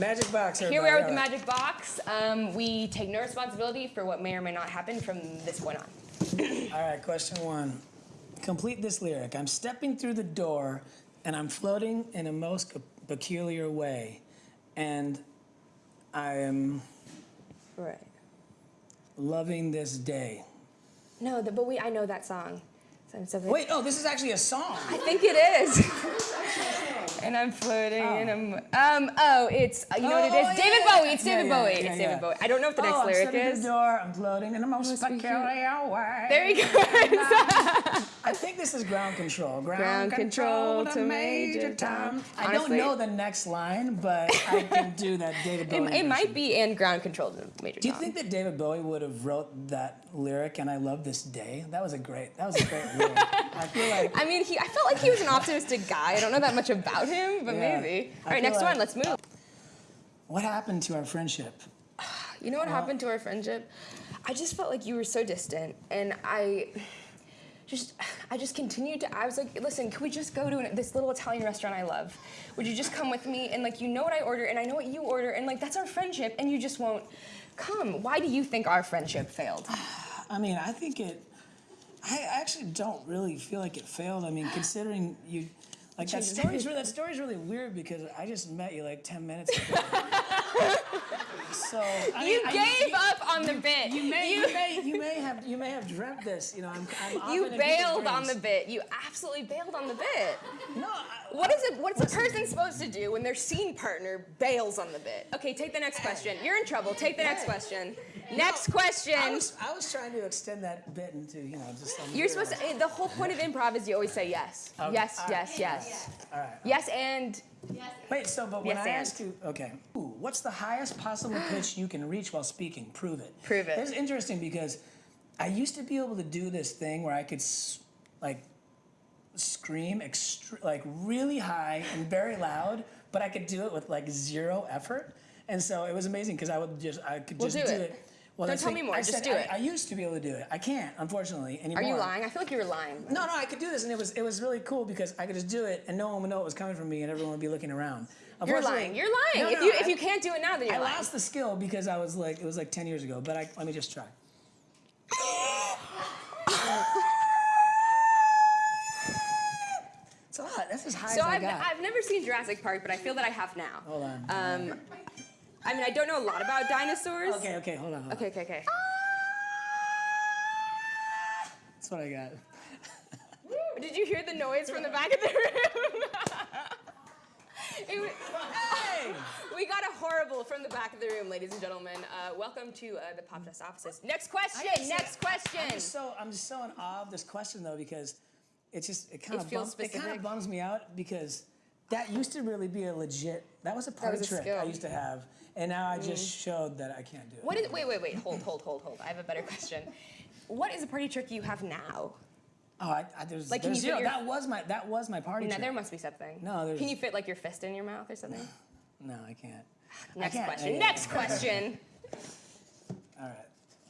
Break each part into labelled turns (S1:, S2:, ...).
S1: Magic box.
S2: Here we are with the magic box. Um, we take no responsibility for what may or may not happen from this point on.
S1: All right, question one. Complete this lyric. I'm stepping through the door and I'm floating in a most peculiar way. And I am
S2: Right.
S1: loving this day.
S2: No, the, but we I know that song. So I'm
S1: Wait, oh, this is actually a song.
S2: I think it is. and I'm floating and I'm um oh it's you know what it is.
S1: Oh, oh,
S2: David
S1: yeah,
S2: Bowie it's David
S1: yeah,
S2: Bowie
S1: yeah,
S2: it's. David Bowie I don't know if the next
S1: oh, I'm
S2: lyric is
S1: the door, I'm floating in a most
S2: Must be
S1: peculiar way.
S2: there he goes
S1: I think this is ground control. Ground,
S2: Ground control to Major
S1: Tom.
S2: Tom.
S1: I don't know the next line, but I can do that David
S2: it,
S1: Bowie.
S2: it might
S1: version.
S2: be and ground control to Major
S1: Do you
S2: Tom.
S1: think that David Bowie would have wrote that lyric and I love this day? That was a great that was a great lyric. I feel like
S2: I mean, he, I felt like he was an optimistic guy. I don't know that much about him, but
S1: Yeah.
S2: maybe. All right, next
S1: like-
S2: one. Let's move.
S1: what happened to our friendship?
S2: You know what happened to our friendship? I just felt like you were so distant, and I just, I just continued to. I was like, listen, can we just go to an, this little Italian restaurant I love? Would you just come with me? And like, you know what I order, and I know what you order, and like, that's our friendship, and you just won't come. Why do you think our friendship failed?
S1: I mean, I think it. I actually don't really feel like it failed. I mean, considering you, like that story's really, that story's really weird because I just met you like ten minutes ago. So I
S2: You
S1: mean, I-
S2: gave up on the bit.
S1: You may, you, may, you may have, you may have dreamt this. You know, I'm, I'm
S2: You bailed on the bit. You absolutely bailed on the bit.
S1: No, I,
S2: What is it? What's a person supposed to do when their scene partner bails on the bit? Okay, take the next question. You're in trouble. Take the next question. Next question.
S1: I was, I was trying to extend that bit into, you know, just some.
S2: You're supposed to. The whole point of improv is you always say yes.
S1: Okay.
S2: Yes,
S1: All right.
S2: yes, yes.
S1: All right.
S2: Yes, and
S1: Wait, so, but when
S2: Yes,
S1: I
S2: and.
S1: ask you, okay, Ooh, what's the highest possible pitch you can reach while speaking? Prove it.
S2: Prove it.
S1: It's interesting because I used to be able to do this thing where I could, like, scream extre- like really high and very loud, but I could do it with like zero effort, and so it was amazing because I would just I could
S2: Well,
S1: just
S2: do
S1: do
S2: it.
S1: it. Well,
S2: Don't tell me more,
S1: I
S2: just
S1: said
S2: do
S1: I,
S2: it.
S1: I used to be able to do it. I can't, unfortunately, anymore.
S2: are you lying? I feel like you were lying.
S1: No, no, I could do this, and it was it was really cool because I could just do it, and no one would know it was coming from me, and everyone would be looking around.
S2: You're lying. You're lying.
S1: No,
S2: if
S1: no,
S2: you
S1: I-
S2: if you can't do it now, then you're
S1: I
S2: lying.
S1: lost the skill because I was like it was like ten years ago. But I let me just try. It's a lot. That's as high
S2: So
S1: as I
S2: I've,
S1: got.
S2: I've never seen Jurassic Park, but I feel that I have now.
S1: Hold on.
S2: Um, I mean, I don't know a lot about dinosaurs.
S1: okay, okay, hold on. Hold on.
S2: Okay, okay, okay.
S1: That's what I got.
S2: Did you hear the noise from the back of the room? It was- We got a horrible from the back of the room, ladies and gentlemen. Uh, welcome to uh, the Pop Test offices. Next question.
S1: Gotta say,
S2: Next question.
S1: I'm just so I'm just so in awe of this question though because it just it kind
S2: It
S1: of
S2: feels
S1: bums, it kind of bums me out because that used to really be a legit that was a party
S2: was a
S1: trick
S2: skill. Mm.
S1: I used to have and now I just showed that I can't do it.
S2: What is? Wait, wait, wait. Hold, hold, hold, hold. I have a better question. What is a party trick you have now?
S1: Oh, I, I, there's,
S2: Like, can
S1: there's
S2: you
S1: zero.
S2: your-
S1: That was my that was my party
S2: No,
S1: trick.
S2: there must be something.
S1: No, there's-
S2: Can you fit like your fist in your mouth or something?
S1: No, I can't.
S2: Next
S1: can't.
S2: question. Next question.
S1: All right.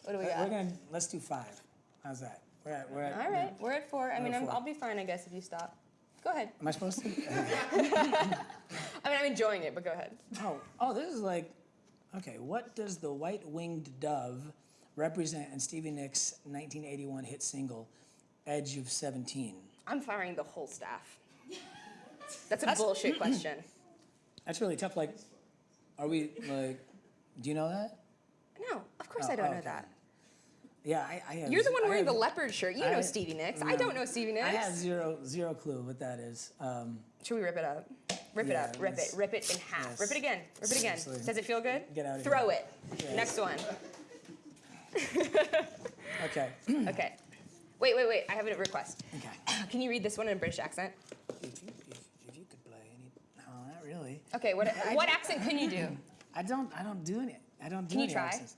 S2: What do we
S1: We're gonna let's do five. How's that? We're at we're at.
S2: All right, we're at four. I mean, I'm,
S1: four.
S2: I'll be fine, I guess, if you stop. Go ahead.
S1: Am I supposed to?
S2: I mean, I'm enjoying it, but go ahead.
S1: oh, oh, this is like, okay. What does the white-winged dove represent in Stevie Nicks' 1981 hit single, "Edge of 17"?
S2: I'm firing the whole staff. That's a
S1: That's-
S2: bullshit question.
S1: That's really tough. Like, are we like? Do you know that?
S2: No, of course
S1: Oh,
S2: I don't
S1: oh,
S2: know
S1: okay.
S2: that.
S1: Yeah, I, I have.
S2: You're the one wearing the leopard shirt. You
S1: I
S2: know Stevie Nicks. I don't know Stevie Nicks.
S1: I have zero zero clue what that is. Um,
S2: Should we rip it up? Rip
S1: Yeah,
S2: it up. Rip it. Rip it in half.
S1: yes.
S2: Rip it again. Rip it again.
S1: Seriously.
S2: Does it feel good?
S1: Get out of
S2: Throw
S1: here.
S2: it.
S1: Yes.
S2: Next one.
S1: okay.
S2: Okay. Wait, wait, wait. I have a request.
S1: okay.
S2: Can you read this one in a British accent?
S1: If you, if, if you could play any, no, not really.
S2: Okay. What what accent can you do?
S1: I don't. I don't do any. I don't do
S2: Can you try?
S1: accents.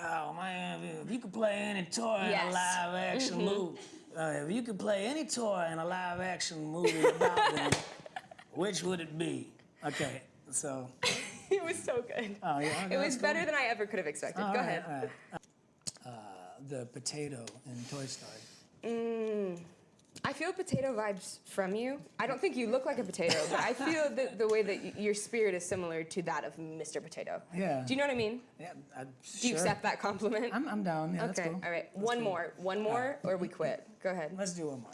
S1: Oh man, if you could play any toy in a live action movie, uh, if you could play any toy in a live action movie about them, which would it be? Okay, so.
S2: it was so good.
S1: Oh yeah. okay,
S2: It was
S1: cool.
S2: better than I ever could have expected. Go
S1: right,
S2: ahead.
S1: right. Uh, the potato in Toy Story.
S2: Mm, I feel potato vibes from you. I don't think you look like a potato, but I feel that the way that y- your spirit is similar to that of Mr. Potato.
S1: Yeah.
S2: Do you know what I mean?
S1: Yeah, I, uh,
S2: Do you accept that compliment?
S1: I'm, I'm down. Yeah, that's
S2: okay.
S1: cool.
S2: All right. One more. One more, or we quit. Go ahead.
S1: Let's do one more.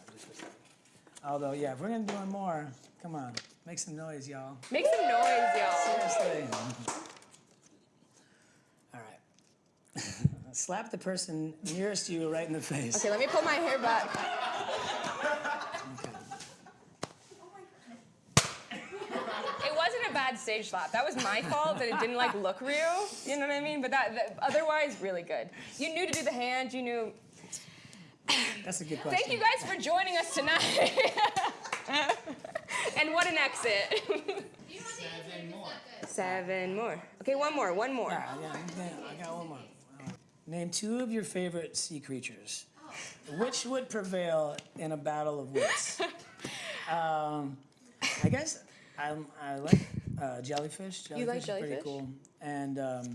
S1: Although, yeah, if we're gonna do one more, come on, make some noise, y'all.
S2: Make some noise, y'all.
S1: Seriously. All right. Slap the person nearest you right in the face.
S2: Okay, let me pull my hair back. It wasn't a bad stage slap. That was my fault that it didn't like look real. You know what I mean? But that, that otherwise really good. You knew to do the hand. You knew.
S1: That's a good question.
S2: Thank you guys for joining us tonight. and what an exit.
S3: Seven more.
S2: Seven more. Okay, one more. One more.
S1: Yeah, yeah, yeah, I got one more. Name two of your favorite sea creatures. Which would prevail in a battle of wits? um, I guess I'm, I like uh, jellyfish. jellyfish.
S2: You like
S1: is Pretty cool. And um,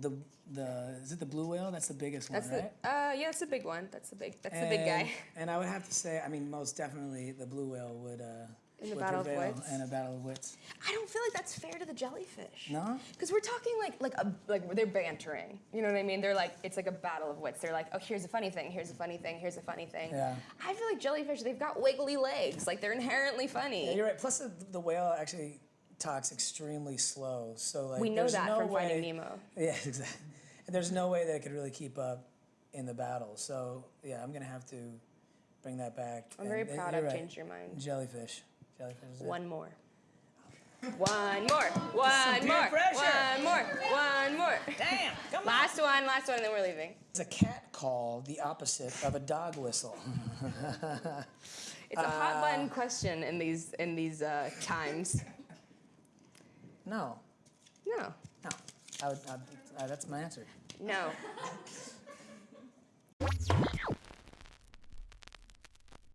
S1: the the is it the blue whale? That's the biggest one,
S2: That's
S1: right?
S2: Uh, yeah, that's the big one. That's the big. That's the big guy.
S1: And I would have to say, I mean, most definitely the blue whale would uh,
S2: In the battle of wits?
S1: in a battle of wits.
S2: I don't feel like that's fair to the jellyfish.
S1: No?
S2: Because we're talking like like a like they're bantering. You know what I mean? They're like it's like a battle of wits. They're like, oh, here's a funny thing. Here's a funny thing. Here's a funny thing.
S1: Yeah.
S2: I feel like jellyfish. They've got wiggly legs. Like they're inherently funny.
S1: Yeah, you're right. Plus, the, the whale actually talks extremely slow. So like,
S2: we know
S1: there's
S2: that
S1: no
S2: from
S1: way,
S2: Finding Nemo.
S1: Yeah, exactly. And there's no way that it could really keep up in the battle. So yeah, I'm gonna have to bring that back.
S2: I'm very
S1: And- and
S2: proud I've
S1: right.
S2: changed your mind.
S1: Jellyfish. Jellyfish. Is it.
S2: One more. One more. One more. One more. One more.
S1: Damn! Come on.
S2: Last one. Last one, and then we're leaving.
S1: It's a cat call, the opposite of a dog whistle.
S2: It's a hot button question in these in these uh, times.
S1: No,
S2: No.
S1: no. I would, I, uh, that's my answer.
S2: No.